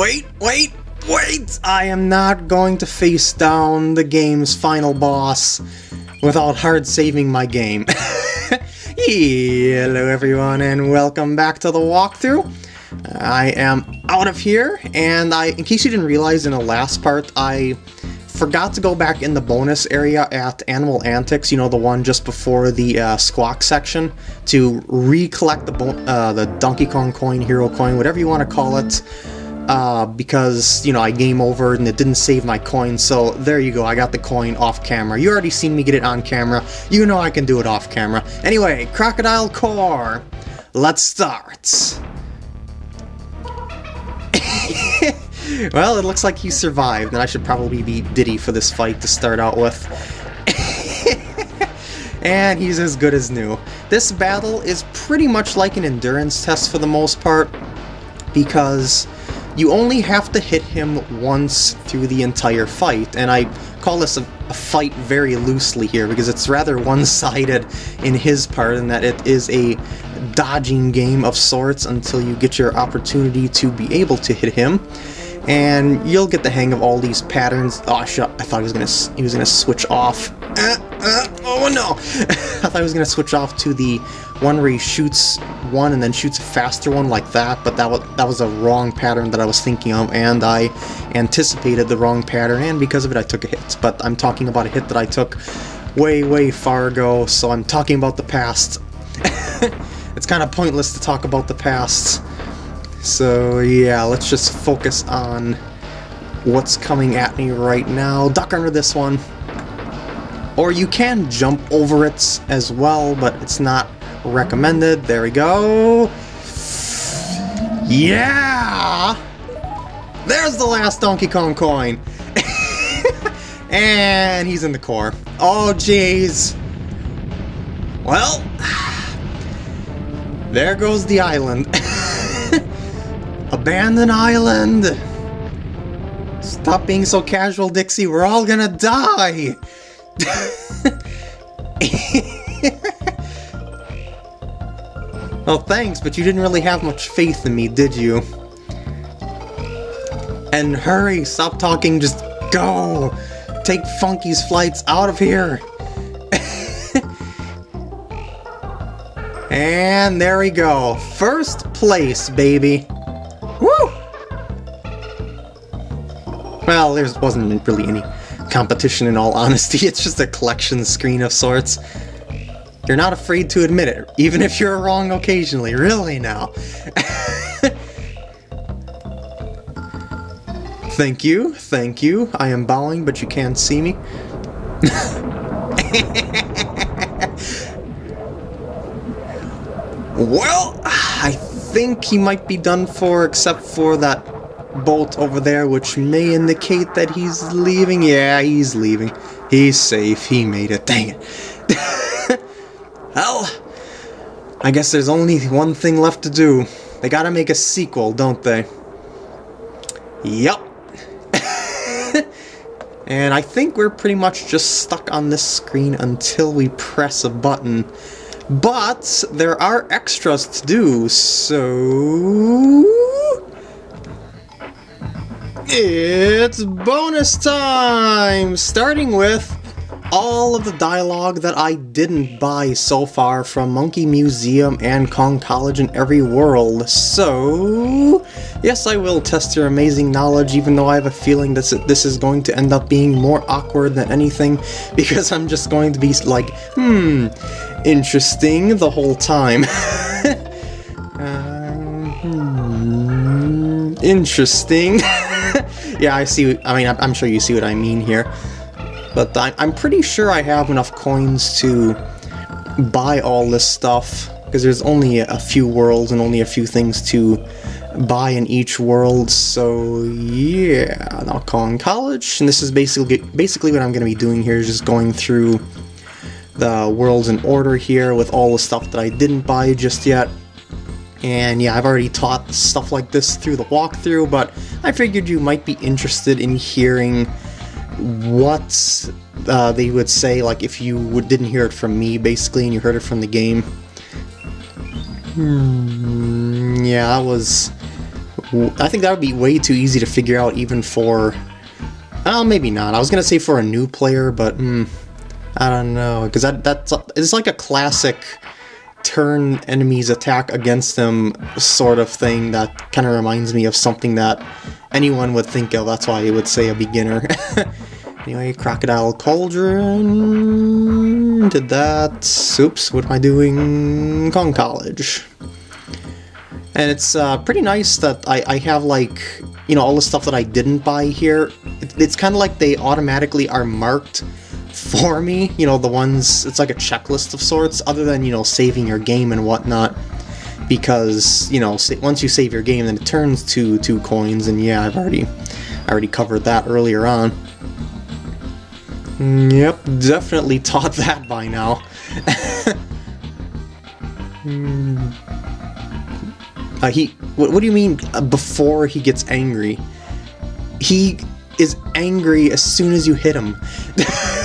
Wait, wait, wait! I am not going to face down the game's final boss without hard saving my game. Hello everyone and welcome back to the walkthrough. I am out of here, and I, in case you didn't realize in the last part, I forgot to go back in the bonus area at Animal Antics, you know, the one just before the uh, Squawk section, to recollect the, uh, the Donkey Kong coin, Hero coin, whatever you want to call it, uh, because, you know, I game over and it didn't save my coin, so there you go, I got the coin off camera. You already seen me get it on camera, you know I can do it off camera. Anyway, Krocodile Kore, let's start. well, it looks like he survived, and I should probably be Diddy for this fight to start out with. and he's as good as new. This battle is pretty much like an endurance test for the most part, because you only have to hit him once through the entire fight, and I call this a, a fight very loosely here because it's rather one-sided in his part in that it is a dodging game of sorts until you get your opportunity to be able to hit him and you'll get the hang of all these patterns. Oh shit! I thought he was gonna he was gonna switch off. Uh, oh no! I thought I was gonna switch off to the one where he shoots one and then shoots a faster one like that, but that was that was a wrong pattern that I was thinking of, and I anticipated the wrong pattern, and because of it, I took a hit. But I'm talking about a hit that I took way way far ago, so I'm talking about the past. it's kind of pointless to talk about the past. So yeah, let's just focus on what's coming at me right now. Duck under this one. Or you can jump over it as well, but it's not recommended. There we go. Yeah! There's the last Donkey Kong coin. and he's in the core. Oh, jeez. Well, there goes the island. Abandoned island! Stop being so casual, Dixie. We're all gonna die! oh, thanks, but you didn't really have much faith in me, did you? And hurry, stop talking, just go! Take Funky's flights out of here! and there we go. First place, baby! Woo! Well, there wasn't really any competition in all honesty, it's just a collection screen of sorts. You're not afraid to admit it, even if you're wrong occasionally, really now. thank you, thank you. I am bowing, but you can't see me. well, I think he might be done for except for that bolt over there which may indicate that he's leaving. Yeah, he's leaving. He's safe. He made it. Dang it. well, I guess there's only one thing left to do. They gotta make a sequel, don't they? Yup. and I think we're pretty much just stuck on this screen until we press a button but there are extras to do, so... It's bonus time! Starting with all of the dialogue that I didn't buy so far from Monkey Museum and Kong College in every world. So, yes, I will test your amazing knowledge, even though I have a feeling that this is going to end up being more awkward than anything, because I'm just going to be like, hmm, interesting the whole time. uh, hmm, interesting. yeah, I see, I mean, I'm sure you see what I mean here. But I'm pretty sure I have enough coins to buy all this stuff, because there's only a few worlds and only a few things to buy in each world, so yeah, now Kong College, and this is basically basically what I'm going to be doing here, is just going through the worlds in order here with all the stuff that I didn't buy just yet. And yeah, I've already taught stuff like this through the walkthrough, but I figured you might be interested in hearing what uh, they would say, like if you didn't hear it from me, basically, and you heard it from the game. Hmm, yeah, that was I think that would be way too easy to figure out even for... Oh, maybe not. I was to say for a new player, but mm, I don't know. Because that, that's it's like a classic turn enemies attack against them sort of thing that kind of reminds me of something that anyone would think of. That's why I would say a beginner. anyway, Crocodile Cauldron... Did that... Oops, what am I doing? Kong College. And it's uh, pretty nice that I, I have, like, you know, all the stuff that I didn't buy here. It, it's kind of like they automatically are marked for me. You know, the ones, it's like a checklist of sorts, other than, you know, saving your game and whatnot. Because, you know, once you save your game, then it turns to two coins, and yeah, I've already, I already covered that earlier on. Yep, definitely taught that by now. Uh, he, what, what, do you mean uh, before he gets angry? He is angry as soon as you hit him.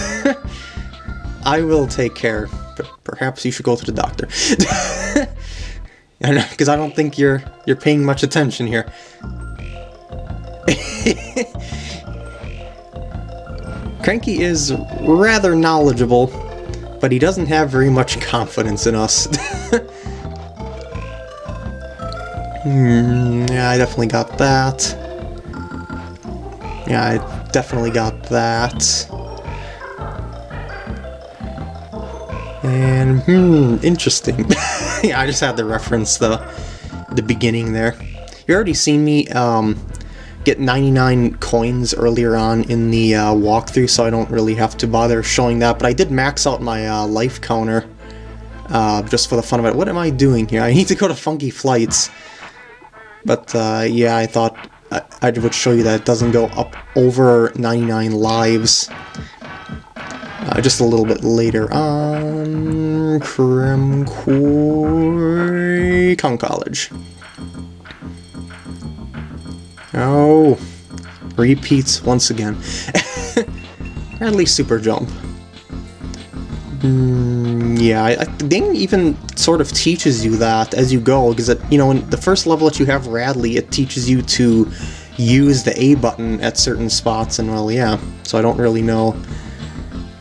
I will take care, perhaps you should go to the doctor. Because I don't think you're you're paying much attention here. Cranky is rather knowledgeable, but he doesn't have very much confidence in us. Hmm, yeah, I definitely got that. Yeah, I definitely got that. And, hmm, interesting. yeah, I just had to reference the, the beginning there. You already seen me um, get 99 coins earlier on in the uh, walkthrough, so I don't really have to bother showing that, but I did max out my uh, life counter uh, just for the fun of it. What am I doing here? I need to go to Funky Flights. But uh, yeah, I thought I, I, would show you that it doesn't go up over 99 lives. Uh, just a little bit later on, Krem Quay Kong College. Oh, repeats once again. At least super jump. Mm, yeah, I, I, the game even sort of teaches you that as you go, because, you know, in the first level that you have Rattly, it teaches you to use the A button at certain spots, and well, yeah, so I don't really know.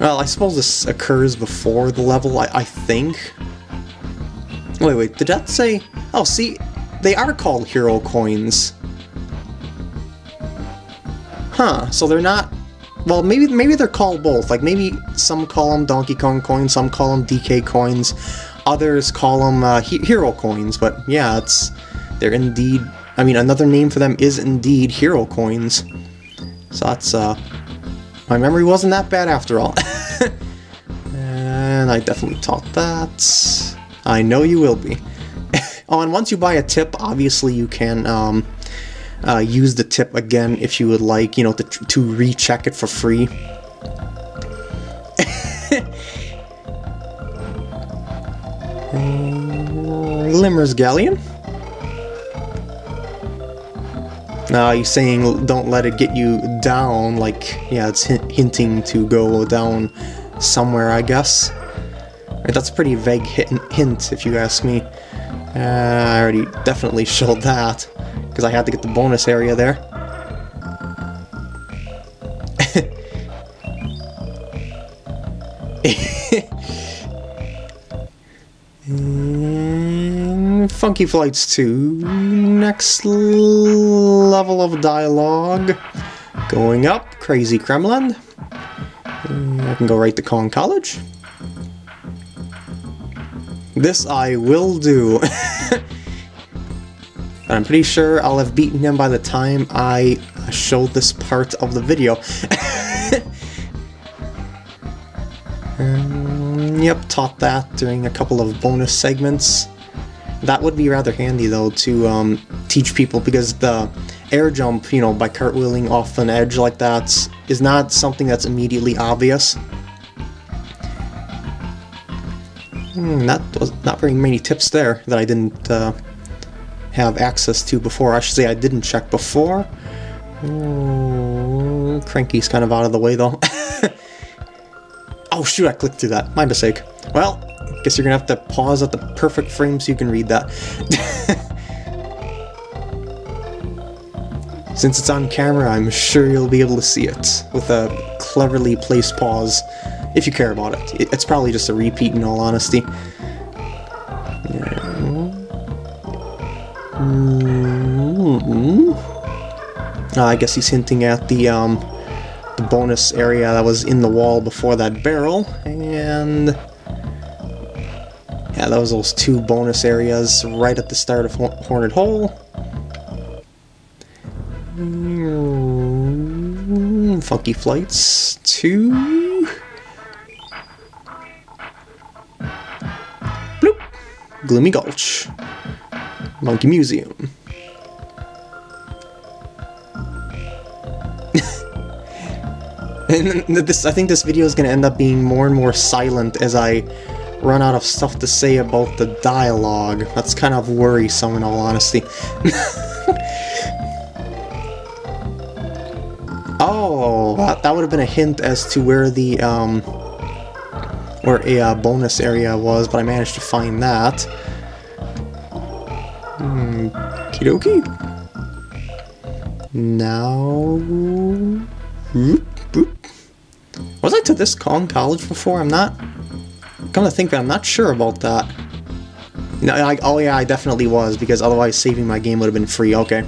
Well, I suppose this occurs before the level, I, I think. Wait, wait, did that say... Oh, see, they are called hero coins. Huh, so they're not well, maybe maybe they're called both. Like maybe some call them Donkey Kong coins, some call them DK coins, others call them uh, he hero coins. But yeah, it's they're indeed. I mean, another name for them is indeed hero coins. So that's uh, my memory wasn't that bad after all. and I definitely taught that. I know you will be. oh, and once you buy a tip, obviously you can um, uh, use the tip again if you would like, you know, to, to recheck it for free. Glimmer's Galleon. Uh, you saying don't let it get you down, like, yeah, it's hinting to go down somewhere, I guess. That's a pretty vague hint, if you ask me. Uh, I already definitely showed that because I had to get the bonus area there. Funky Flights 2, next level of dialogue. Going up, Krazy Kremland. I can go right to Kong College. This I will do. I'm pretty sure I'll have beaten him by the time I show this part of the video. um, yep, taught that during a couple of bonus segments. That would be rather handy though to um, teach people because the air jump, you know, by cartwheeling off an edge like that is not something that's immediately obvious. Hmm, that was not very many tips there that I didn't uh, have access to before. I should say I didn't check before. Ooh, Cranky's kind of out of the way though. oh shoot, I clicked through that. My mistake. Well, guess you're gonna have to pause at the perfect frame so you can read that. Since it's on camera, I'm sure you'll be able to see it with a cleverly placed pause, if you care about it. It's probably just a repeat in all honesty. Uh, I guess he's hinting at the, um, the bonus area that was in the wall before that barrel, and... Yeah, was those two bonus areas right at the start of Hornet Hole. Mm, funky Flights 2. Bloop. Gloomy Gulch. Monkey Museum. and this, I think this video is going to end up being more and more silent as I run out of stuff to say about the dialogue. That's kind of worrisome in all honesty. oh, that, that would have been a hint as to where the, um, where a uh, bonus area was, but I managed to find that. Hmm, kidoki? Now... Was I to this Kong College before? I'm not... Come to think of it, I'm not sure about that. No, I, oh yeah, I definitely was, because otherwise saving my game would have been free. Okay.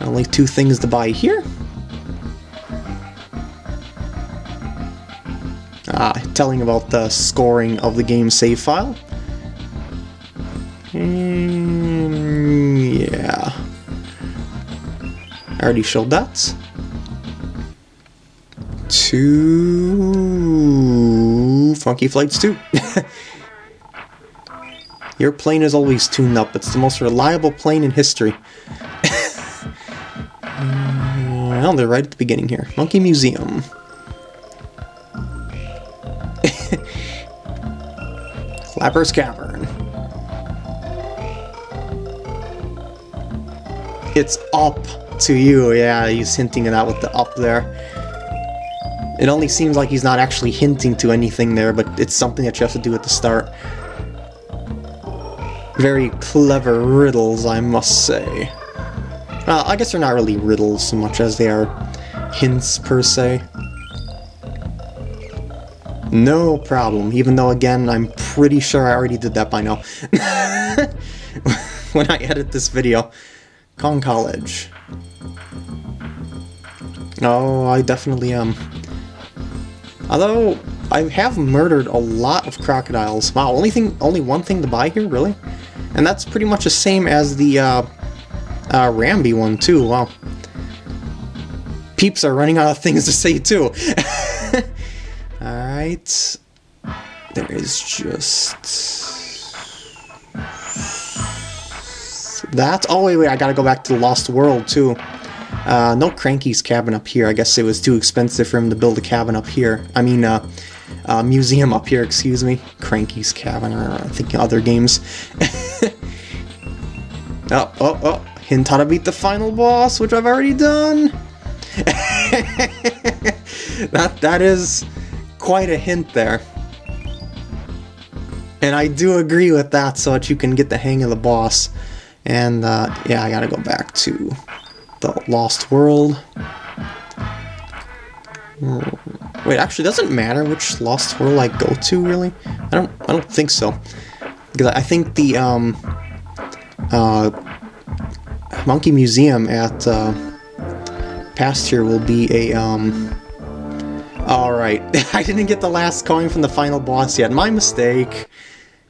Only two things to buy here. Ah, telling about the scoring of the game save file. Mm, yeah. I already showed that. Two Funky Flights 2. Your plane is always tuned up. It's the most reliable plane in history. well, they're right at the beginning here. Monkey Museum. Clapper's Cavern. It's up to you. Yeah, he's hinting at that with the up there. It only seems like he's not actually hinting to anything there, but it's something that you have to do at the start. Very clever riddles, I must say. Uh, I guess they're not really riddles so much as they are hints, per se. No problem, even though, again, I'm pretty sure I already did that by now. when I edit this video. Kong College. Oh, I definitely am. Although, I have murdered a lot of crocodiles. Wow, only thing, only one thing to buy here, really? And that's pretty much the same as the uh, uh, Rambi one, too. Wow. Peeps are running out of things to say, too. Alright. There is just... That? Oh, wait, wait, I gotta go back to the Lost World, too. Uh, no Cranky's cabin up here. I guess it was too expensive for him to build a cabin up here. I mean, uh, uh, museum up here, excuse me. Cranky's cabin, or I think other games. oh, oh, oh. Hint how to beat the final boss, which I've already done. that That is quite a hint there. And I do agree with that so that you can get the hang of the boss. And, uh, yeah, I gotta go back to the Lost World. Wait, actually, doesn't matter which Lost World I go to, really? I don't, I don't think so. Because I think the, um, uh, Monkey Museum at, uh, past here will be a, um, alright, I didn't get the last coin from the final boss yet, my mistake.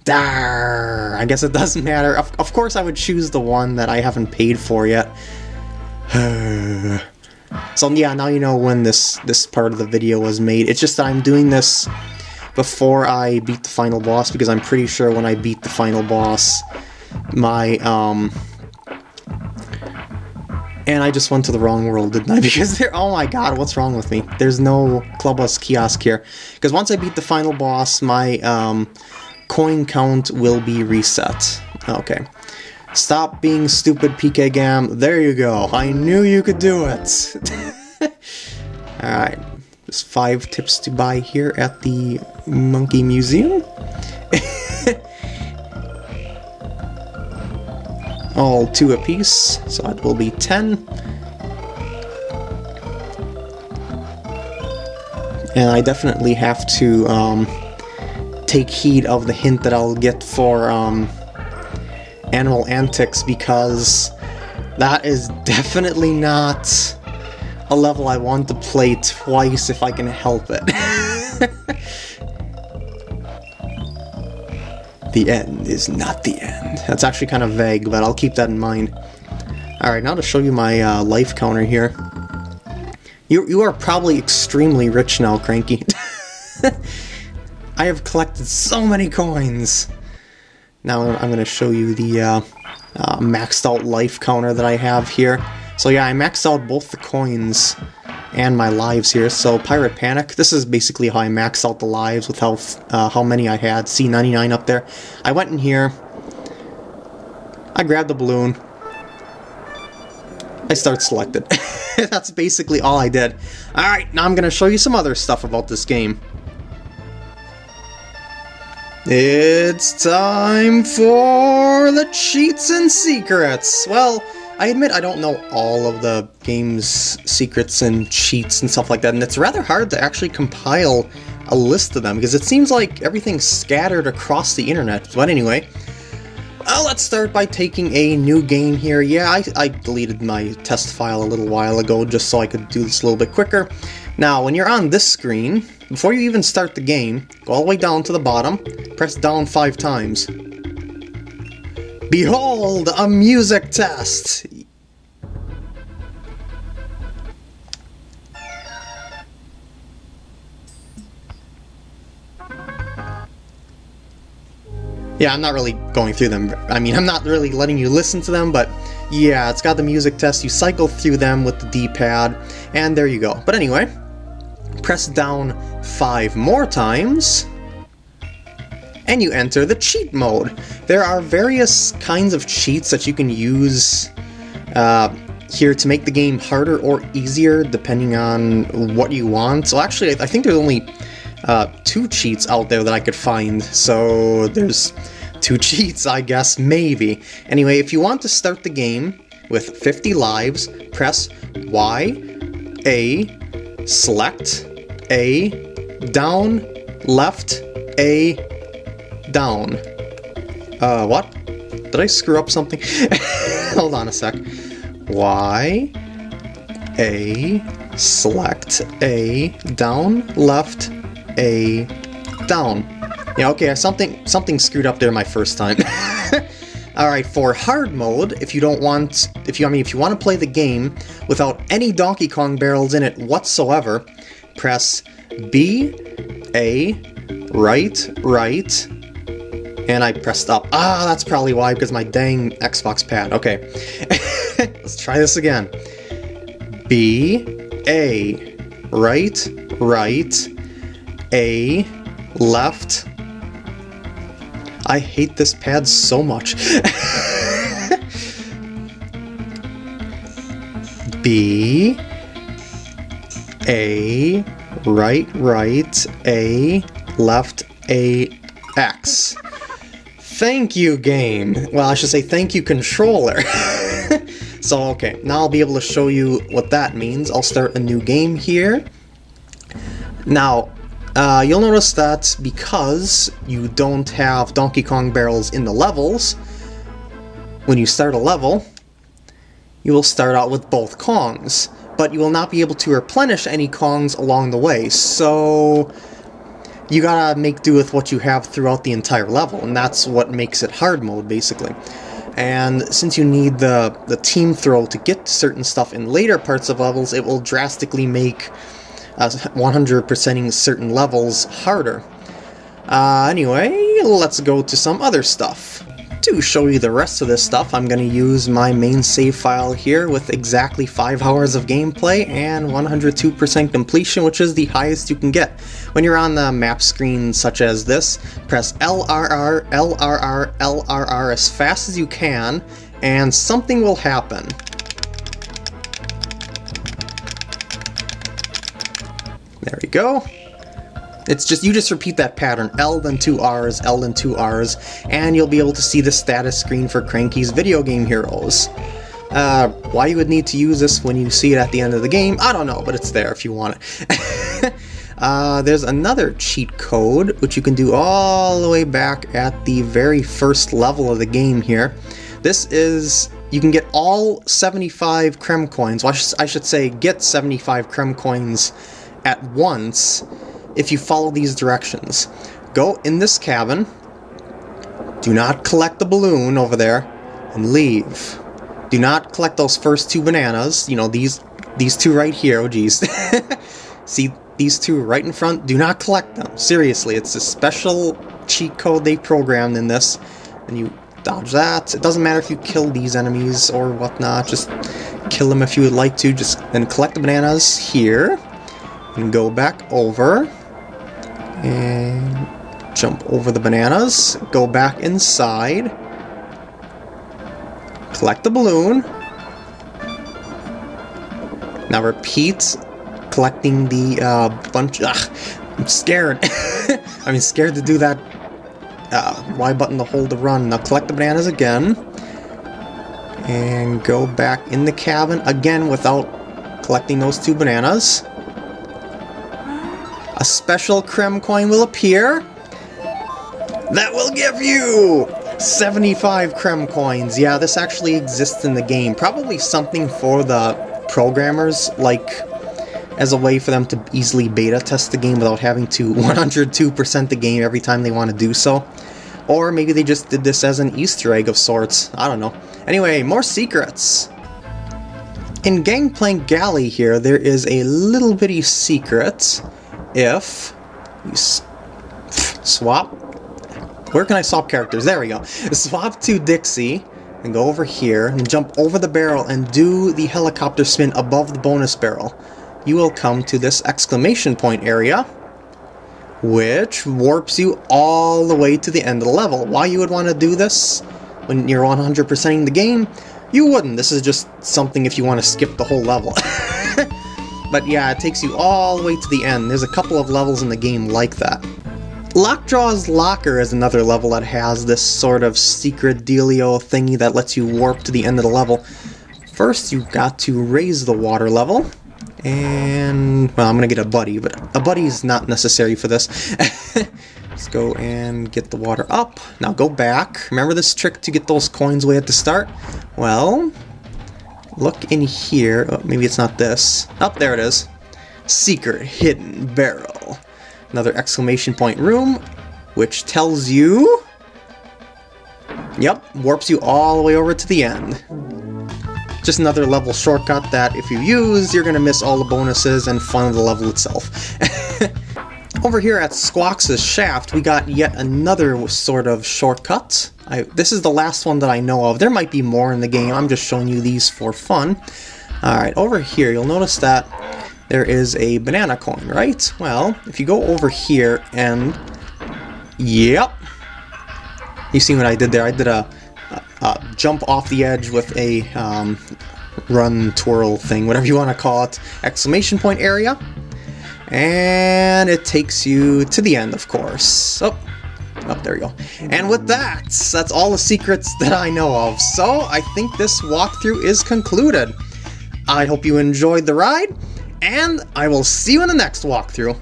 Dar! I guess it doesn't matter. Of, of course I would choose the one that I haven't paid for yet. so yeah, now you know when this, this part of the video was made. It's just that I'm doing this before I beat the final boss, because I'm pretty sure when I beat the final boss, my, um... And I just went to the wrong world, didn't I? Because there, oh my god, what's wrong with me? There's no Klubba's Kiosk here. Because once I beat the final boss, my, um, coin count will be reset. Okay. Stop being stupid, PK Gam. There you go. I knew you could do it. Alright. Just five tips to buy here at the Monkey Museum. All two apiece, so it will be ten. And I definitely have to um, take heed of the hint that I'll get for um, Animal Antics because that is definitely not a level I want to play twice if I can help it. the end is not the end. That's actually kind of vague, but I'll keep that in mind. Alright, now to show you my uh, life counter here. You, you are probably extremely rich now, Cranky. I have collected so many coins! Now I'm going to show you the uh, uh, maxed out life counter that I have here. So yeah, I maxed out both the coins and my lives here. So Pirate Panic, this is basically how I maxed out the lives with how, uh, how many I had. C99 up there. I went in here, I grabbed the balloon, I start selected. That's basically all I did. Alright, now I'm going to show you some other stuff about this game. It's time for the cheats and secrets. Well, I admit I don't know all of the game's secrets and cheats and stuff like that, and it's rather hard to actually compile a list of them, because it seems like everything's scattered across the internet. But anyway, uh, let's start by taking a new game here. Yeah, I, I deleted my test file a little while ago just so I could do this a little bit quicker. Now, when you're on this screen, before you even start the game, go all the way down to the bottom, press down five times. Behold, a music test! Yeah, I'm not really going through them. I mean, I'm not really letting you listen to them, but yeah, it's got the music test. You cycle through them with the D-pad, and there you go. But anyway, press down five more times, and you enter the cheat mode. There are various kinds of cheats that you can use uh, here to make the game harder or easier depending on what you want. So actually, I think there's only uh, two cheats out there that I could find, so there's two cheats, I guess, maybe. Anyway, if you want to start the game with 50 lives, press Y, A, select, A, down, left, A, down. Uh, what? Did I screw up something? Hold on a sec. Y, A, select, A, down, left, A, down. Yeah, okay, something something screwed up there my first time. Alright, for hard mode, if you don't want, if you, I mean, if you want to play the game without any Donkey Kong barrels in it whatsoever, press B, A, right, right, and I pressed up. Ah, that's probably why, because my dang Xbox pad. Okay, let's try this again. B, A, right, right, A, left, I hate this pad so much. B A right right A left A X. Thank you game. Well, I should say thank you controller. so okay, now I'll be able to show you what that means. I'll start a new game here. Now, uh, you'll notice that because you don't have Donkey Kong barrels in the levels, when you start a level, you will start out with both Kongs, but you will not be able to replenish any Kongs along the way, so you gotta make do with what you have throughout the entire level, and that's what makes it hard mode, basically. And since you need the, the team throw to get certain stuff in later parts of levels, it will drastically make uh, 100%ing certain levels harder. Uh, anyway, let's go to some other stuff. To show you the rest of this stuff, I'm going to use my main save file here with exactly 5 hours of gameplay and 102% completion, which is the highest you can get. When you're on the map screen such as this, press LRR, LRR, LRR as fast as you can, and something will happen. There we go. It's just, you just repeat that pattern, L then two R's, L then two R's, and you'll be able to see the status screen for Cranky's Video Game Heroes. Uh, why you would need to use this when you see it at the end of the game, I don't know, but it's there if you want it. uh, there's another cheat code, which you can do all the way back at the very first level of the game here. This is, you can get all 75 Kremkoins, well, I, sh I should say get 75 Kremkoins at once if you follow these directions. Go in this cabin, do not collect the balloon over there, and leave. Do not collect those first two bananas, you know, these these two right here, oh geez. See these two right in front? Do not collect them. Seriously, it's a special cheat code they programmed in this. And you dodge that. It doesn't matter if you kill these enemies or whatnot, just kill them if you would like to. Just then collect the bananas here. And go back over. And jump over the bananas. Go back inside. Collect the balloon. Now repeat collecting the uh, bunch. Ugh, I'm scared. I mean, scared to do that uh, Y button to hold the run. Now collect the bananas again. And go back in the cabin again without collecting those two bananas. A special Kremkoin will appear. That will give you 75 Kremkoins. Yeah, this actually exists in the game. Probably something for the programmers, like as a way for them to easily beta test the game without having to 102% the game every time they want to do so. Or maybe they just did this as an Easter egg of sorts. I don't know. Anyway, more secrets. In Gangplank Galley here, there is a little bitty secret. If you swap... Where can I swap characters? There we go. Swap to Dixie, and go over here, and jump over the barrel and do the helicopter spin above the bonus barrel you will come to this exclamation point area, which warps you all the way to the end of the level. Why you would want to do this when you're 100%ing the game? You wouldn't. This is just something if you want to skip the whole level. but yeah, it takes you all the way to the end. There's a couple of levels in the game like that. Lockjaw's Locker is another level that has this sort of secret dealio thingy that lets you warp to the end of the level. First, you've got to raise the water level, and, well, I'm to get a buddy, but a buddy is not necessary for this. Let's go and get the water up. Now go back. Remember this trick to get those coins way at the start? Well, look in here. Oh, maybe it's not this. Up oh, there it is. Secret hidden barrel. Another exclamation point room, which tells you... Yep, warps you all the way over to the end. Just another level shortcut that if you use, you're going to miss all the bonuses and fun of the level itself. Over here at Squawks' shaft, we got yet another sort of shortcut. I, this is the last one that I know of. There might be more in the game, I'm just showing you these for fun. Alright, over here, you'll notice that there is a banana coin, right? Well, if you go over here and... Yep! You see what I did there? I did a uh, jump off the edge with a um, run, twirl thing, whatever you want to call it, exclamation point area. And it takes you to the end, of course. Oh, oh, there you go. And with that, that's all the secrets that I know of. So I think this walkthrough is concluded. I hope you enjoyed the ride, and I will see you in the next walkthrough.